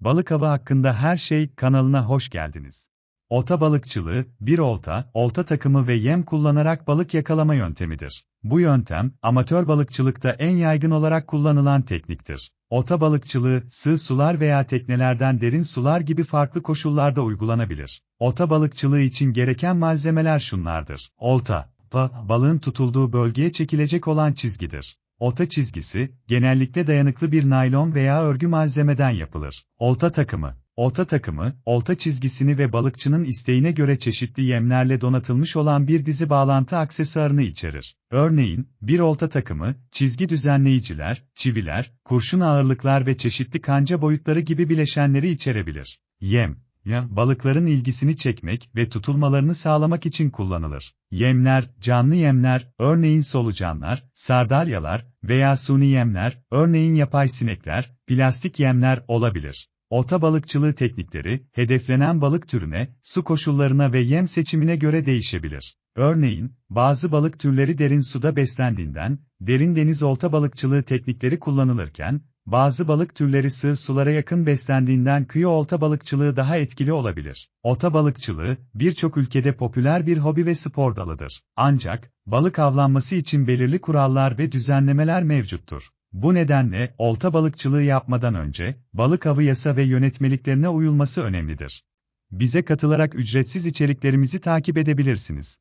Balık avı hakkında her şey kanalına hoş geldiniz. Olta balıkçılığı, bir olta, olta takımı ve yem kullanarak balık yakalama yöntemidir. Bu yöntem, amatör balıkçılıkta en yaygın olarak kullanılan tekniktir. Olta balıkçılığı, sığ sular veya teknelerden derin sular gibi farklı koşullarda uygulanabilir. Olta balıkçılığı için gereken malzemeler şunlardır. Olta, pa, balığın tutulduğu bölgeye çekilecek olan çizgidir. Olta çizgisi, genellikle dayanıklı bir naylon veya örgü malzemeden yapılır. Olta takımı, olta takımı, olta çizgisini ve balıkçının isteğine göre çeşitli yemlerle donatılmış olan bir dizi bağlantı aksesuarını içerir. Örneğin, bir olta takımı, çizgi düzenleyiciler, çiviler, kurşun ağırlıklar ve çeşitli kanca boyutları gibi bileşenleri içerebilir. Yem, ya, balıkların ilgisini çekmek ve tutulmalarını sağlamak için kullanılır. Yemler, canlı yemler, örneğin solucanlar, sardalyalar veya suni yemler, örneğin yapay sinekler, plastik yemler olabilir. Olta balıkçılığı teknikleri, hedeflenen balık türüne, su koşullarına ve yem seçimine göre değişebilir. Örneğin, bazı balık türleri derin suda beslendiğinden, derin deniz olta balıkçılığı teknikleri kullanılırken, bazı balık türleri sığ sulara yakın beslendiğinden kıyı olta balıkçılığı daha etkili olabilir. Olta balıkçılığı, birçok ülkede popüler bir hobi ve spor dalıdır. Ancak, balık avlanması için belirli kurallar ve düzenlemeler mevcuttur. Bu nedenle, olta balıkçılığı yapmadan önce, balık avı yasa ve yönetmeliklerine uyulması önemlidir. Bize katılarak ücretsiz içeriklerimizi takip edebilirsiniz.